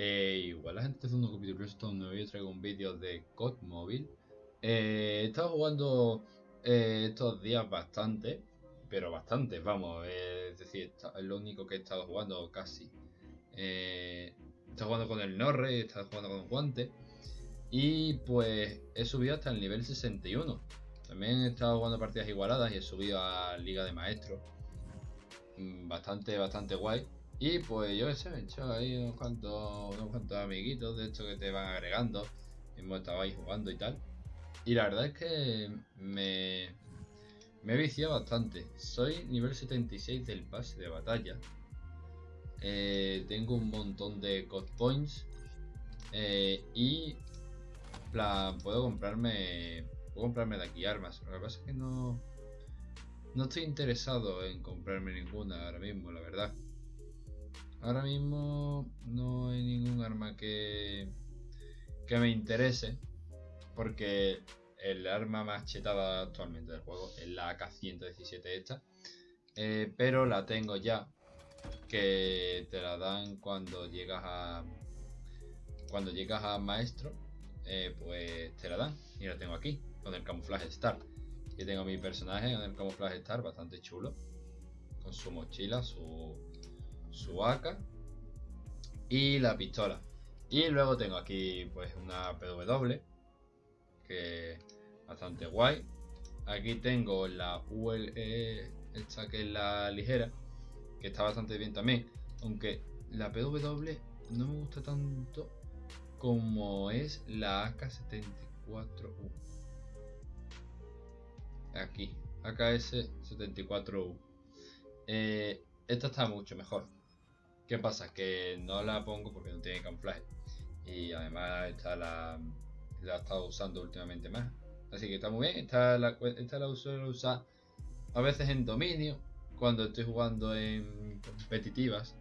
Eh, igual la gente haciendo un capítulo esto nuevo y traigo un vídeo de COD móvil. Eh, he estado jugando eh, estos días bastante, pero bastante, vamos, es decir, es lo único que he estado jugando casi. he estado jugando con el Norre, he estado jugando con Guante y pues he subido hasta el nivel 61. También he estado jugando partidas igualadas y he subido a Liga de Maestros. Mm, bastante, bastante guay. Y pues yo sé, he hecho ahí unos cuantos, unos cuantos amiguitos de estos que te van agregando. Hemos estado ahí jugando y tal. Y la verdad es que me, me he viciado bastante. Soy nivel 76 del pase de batalla. Eh, tengo un montón de God Points. Eh, y plan, puedo comprarme. Puedo comprarme de aquí armas. Lo que pasa es que no. No estoy interesado en comprarme ninguna ahora mismo, la verdad. Ahora mismo no hay ningún arma que, que me interese. Porque el arma más chetada actualmente del juego es la AK-117 esta. Eh, pero la tengo ya. Que te la dan cuando llegas a... Cuando llegas a maestro. Eh, pues te la dan. Y la tengo aquí. Con el camuflaje Star. Y tengo mi personaje con el camuflaje Star. Bastante chulo. Con su mochila, su su AK y la pistola. Y luego tengo aquí pues una PW que bastante guay. Aquí tengo la ULE, esta que es la ligera, que está bastante bien también. Aunque la PW no me gusta tanto como es la AK-74U. Aquí, AKS-74U. Eh, esta está mucho mejor. ¿Qué pasa? Que no la pongo porque no tiene camuflaje. Y además esta la, la he estado usando últimamente más. Así que está muy bien. Esta la, esta la suelo usar a veces en dominio. Cuando estoy jugando en competitivas.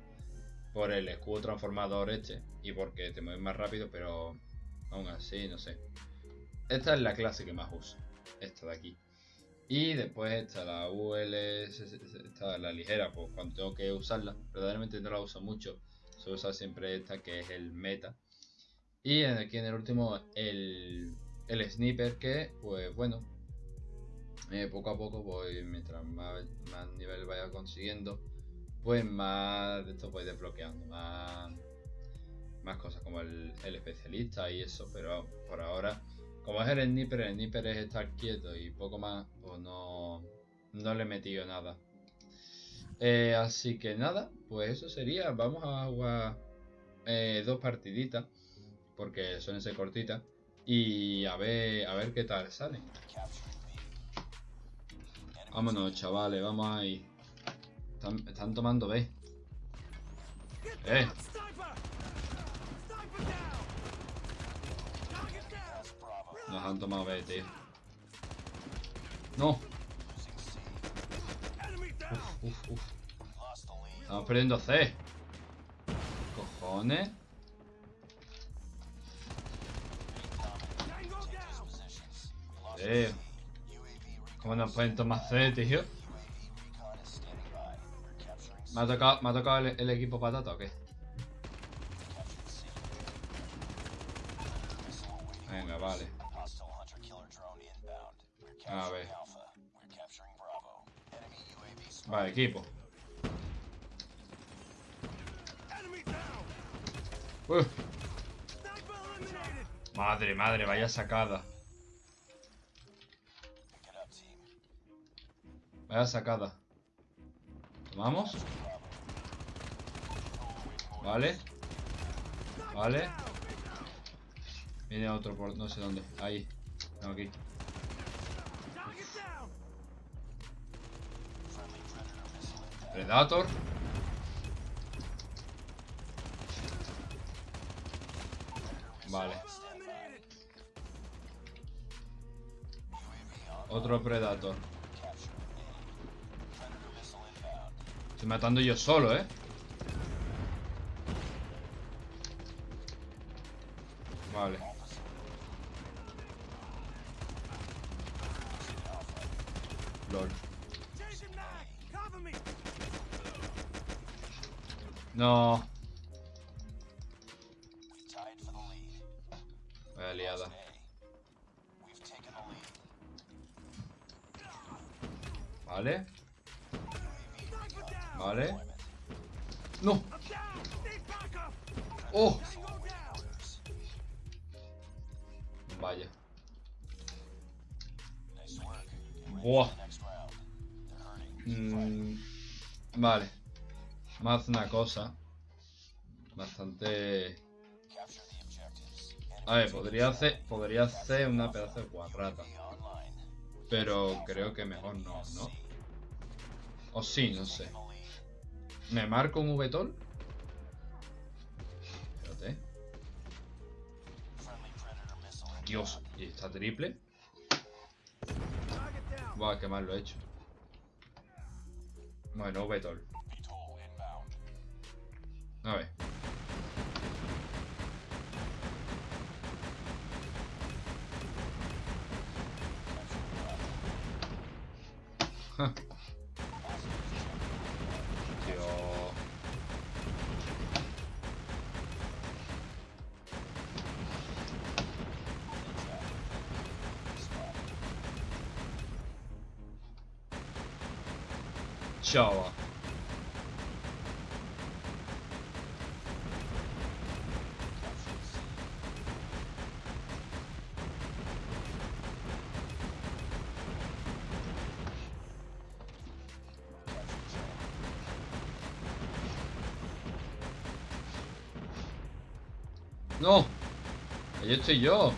Por el escudo transformador este. Y porque te mueves más rápido. Pero aún así, no sé. Esta es la clase que más uso. Esta de aquí. Y después está la UL, está la ligera, pues cuando tengo que usarla, verdaderamente no la uso mucho, suelo usar siempre esta que es el meta. Y aquí en el último el, el sniper que, pues bueno, eh, poco a poco, pues mientras más, más nivel vaya consiguiendo, pues más de esto voy desbloqueando, más, más cosas como el, el especialista y eso, pero por ahora como es el sniper, el sniper es estar quieto y poco más, pues no, no le he metido nada. Eh, así que nada, pues eso sería. Vamos a jugar eh, dos partiditas, porque son ese cortitas, y a ver, a ver qué tal sale. Vámonos, chavales, vamos ahí. Están, están tomando B. Eh. Han tomado B, tío. ¡No! Uf, uf, uf. Estamos perdiendo C. Cojones. Tío. ¿Cómo nos pueden tomar C, tío? ¿Me ha tocado, ¿me ha tocado el, el equipo patata o qué? A ver. Vale, equipo. Madre, madre, vaya sacada. Vaya sacada. ¿Tomamos? Vale. Vale. Viene otro por no sé dónde. Ahí. No, aquí. Predator. Vale. Otro Predator. Estoy matando yo solo, ¿eh? Vale. LOL. No. Vaya liada. Vale. Vale. ¡No! ¡Oh! Vaya. Buah. Mm, vale. Más una cosa. Bastante... A ver, podría hacer, podría hacer una pedazo de guarrata. Pero creo que mejor no, ¿no? O sí, no sé. ¿Me marco un VTOL? Espérate. Dios, ¿y está triple? Buah, qué mal lo he hecho. Bueno, VTOL. Chava. No. Ahí estoy yo.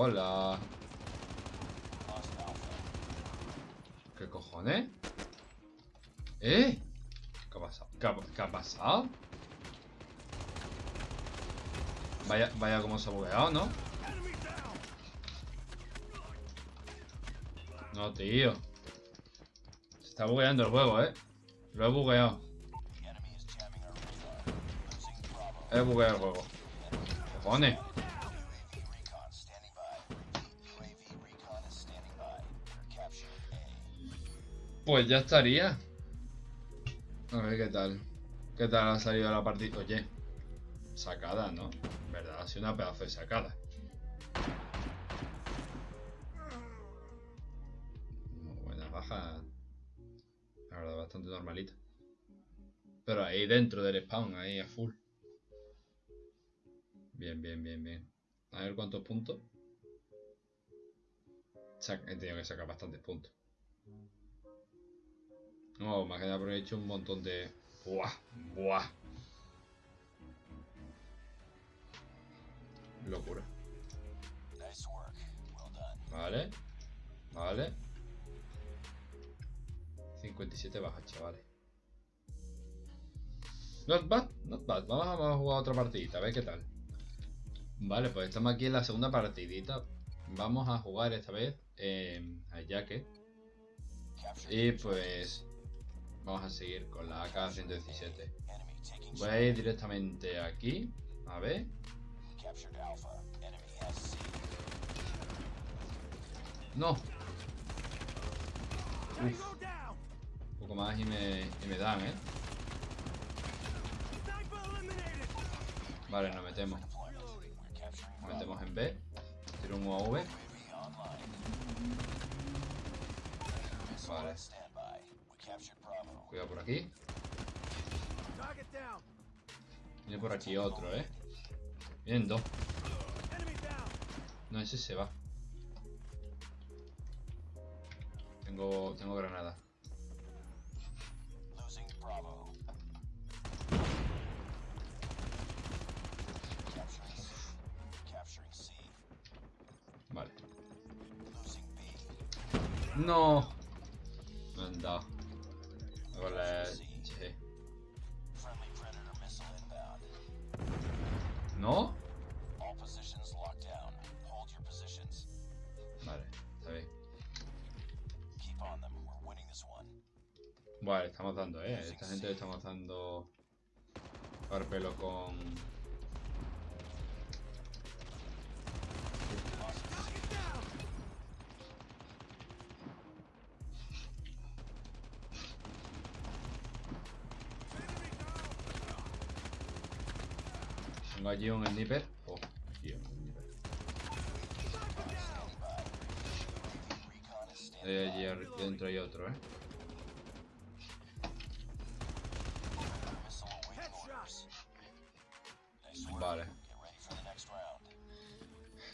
Hola. ¿Qué cojones? ¿Eh? ¿Qué ha pasado? ¿Qué ha, qué ha pasado? Vaya, vaya como se ha bugueado, ¿no? No, tío. Se está bugueando el juego, ¿eh? Lo he bugueado. He bugueado el juego. Cojones. Pues ya estaría. A ver qué tal. ¿Qué tal ha salido la partida? Oye, sacada, ¿no? ¿Verdad? Ha sido una pedazo de sacada. Buena baja. La verdad, bastante normalita. Pero ahí dentro del spawn, ahí a full. Bien, bien, bien, bien. A ver cuántos puntos. He tenido que sacar bastantes puntos. No, más que hecho un montón de... ¡Buah! ¡Buah! Locura. Vale. Vale. 57 bajas, chavales. Not bad, not bad. Vamos a jugar otra partidita, a ver qué tal. Vale, pues estamos aquí en la segunda partidita. Vamos a jugar esta vez eh, a Jacket. Y pues vamos a seguir con la AK-117. Voy a ir directamente aquí. A ver. No. Un poco más y me, y me dan, ¿eh? Vale, nos metemos. Nos metemos en B. Tiro un UAV. Vale. Cuidado por aquí. Viene por aquí otro, ¿eh? Vienen dos. No, ese se va. Tengo, tengo granada. Vale. No. Me han dado. ¿No? Vale, está bien. Vale, estamos dando, eh. Esta gente le estamos dando par pelo con. Tengo allí un sniper. Oh, tío, un sniper. Allí dentro hay otro, eh. Vale.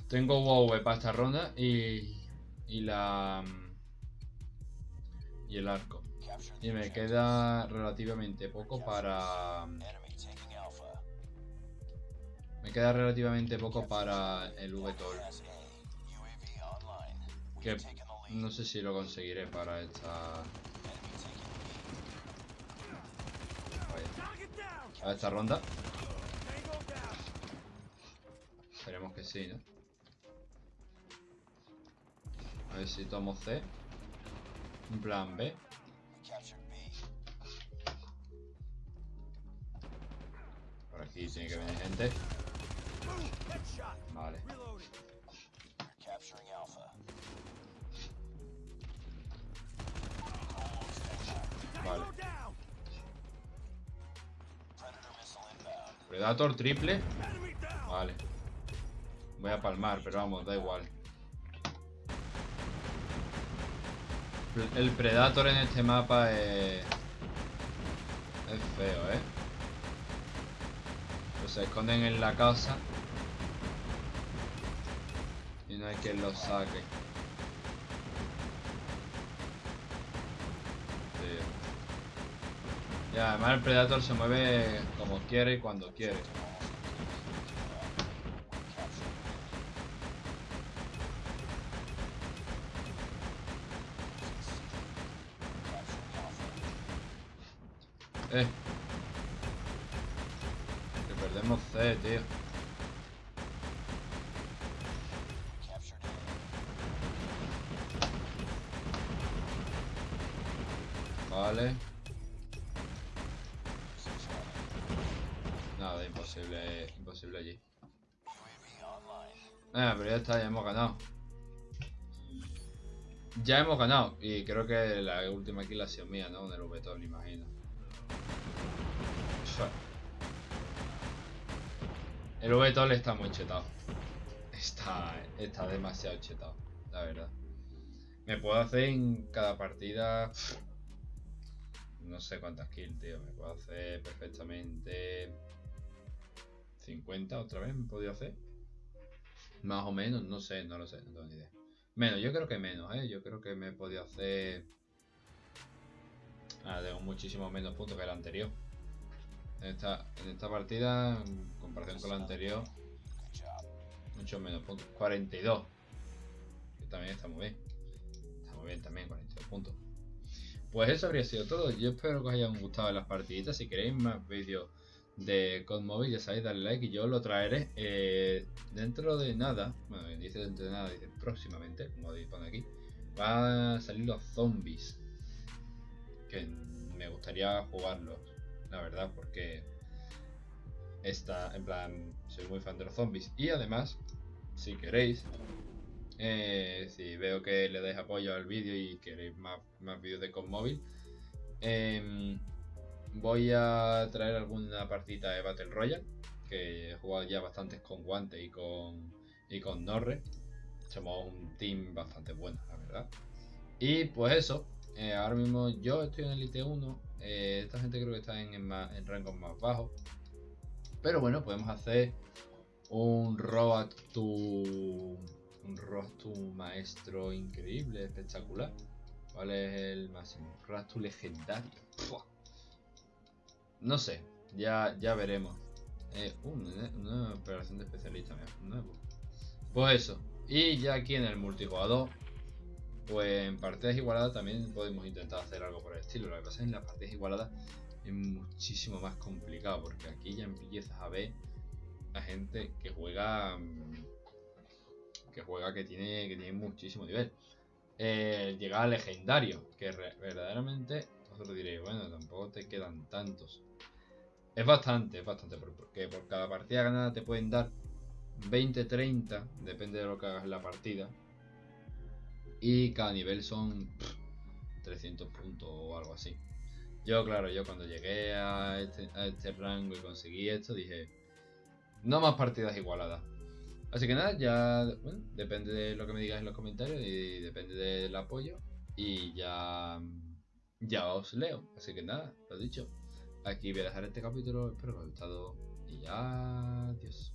Tengo WoW para esta ronda y. y la. y el arco. Y me queda relativamente poco para. Me queda relativamente poco para el VTOL. Que no sé si lo conseguiré para esta. Para esta ronda. Esperemos que sí, ¿no? A ver si tomo C. Un plan B. Por aquí tiene que venir gente. Vale. Vale. Predator triple. Vale. Voy a palmar, pero vamos, da igual. El Predator en este mapa es... Es feo, ¿eh? Pues se esconden en la casa. No hay quien los saque. Sí. Y además el Predator se mueve como quiere y cuando quiere. Eh. Que perdemos C, tío. Vale. Nada, imposible, imposible allí. Ah, pero ya está, ya hemos ganado. Ya hemos ganado. Y creo que la última kill ha sido mía, ¿no? En el VTOL, imagino. El VTOL está muy chetado. Está, está demasiado chetado, la verdad. Me puedo hacer en cada partida... No sé cuántas kills, tío. Me puedo hacer perfectamente... 50 otra vez me he podido hacer. Más o menos, no sé, no lo sé, no tengo ni idea. Menos, yo creo que menos, ¿eh? Yo creo que me he podido hacer... Ah, tengo muchísimo menos puntos que el anterior. En esta, en esta partida, en comparación con la anterior, mucho menos puntos. 42. Que también está muy bien. Está muy bien también, 42 puntos. Pues eso habría sido todo. Yo espero que os hayan gustado las partiditas. Si queréis más vídeos de COD Móvil, ya sabéis, darle like y yo lo traeré eh, dentro de nada. Bueno, dice dentro de nada, dice próximamente, como pone aquí. Va a salir los zombies. Que me gustaría jugarlos, la verdad, porque está, en plan, soy muy fan de los zombies. Y además, si queréis, eh, si veo que le dais apoyo al vídeo y queréis más, más vídeos de COD Móvil, em, voy a traer alguna partida de Battle Royale, que he jugado ya bastantes con Guante y con, y con Norre. Somos un team bastante bueno, la verdad. Y pues eso, eh, ahora mismo yo estoy en Elite 1, eh, esta gente creo que está en, en rangos más bajos. Pero bueno, podemos hacer un Road to... Un to Maestro increíble, espectacular. ¿Cuál es el máximo? To Legendario. No sé, ya, ya veremos. Eh, uh, una, operación de especialista nuevo. Pues eso. Y ya aquí en el multijugador, pues en partidas igualadas también podemos intentar hacer algo por el estilo. Lo que pasa es que en las partidas igualadas es muchísimo más complicado porque aquí ya empiezas a ver a gente que juega mm, que juega que tiene que tiene muchísimo nivel. Eh, llegar a legendario, que verdaderamente vosotros diréis, bueno, tampoco te quedan tantos. Es bastante, es bastante, por- porque por cada partida ganada te pueden dar 20, 30, depende de lo que hagas en la partida. Y cada nivel son pff, 300 puntos o algo así. Yo, claro, yo cuando llegué a este, a este rango y conseguí esto, dije, No más partidas igualadas. Así que nada, ya bueno, depende de lo que me digas en los comentarios y depende del apoyo. Y ya, ya os leo. Así que nada, lo dicho. Aquí voy a dejar este capítulo. Espero que os haya gustado. Y adiós.